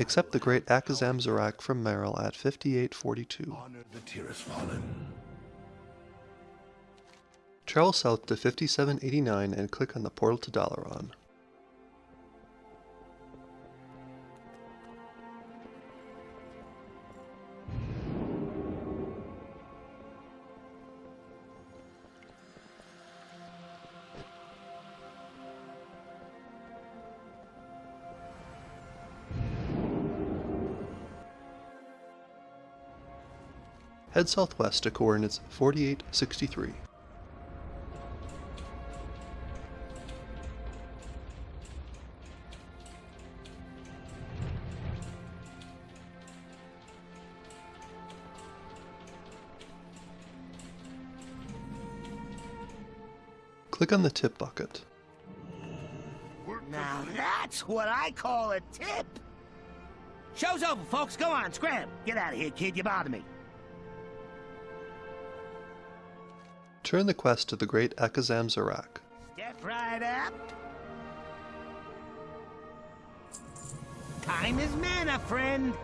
Accept the great Akazamzarak from Meryl at 5842. Honor the Fallen. Travel south to 5789 and click on the portal to Dalaran. Head southwest to coordinates 4863. Click on the tip bucket. Now that's what I call a tip. Show's over, folks. Go on, scram. Get out of here, kid. You bother me. Turn the quest to the great Akazamzarak. Step right up. Time is mana, friend.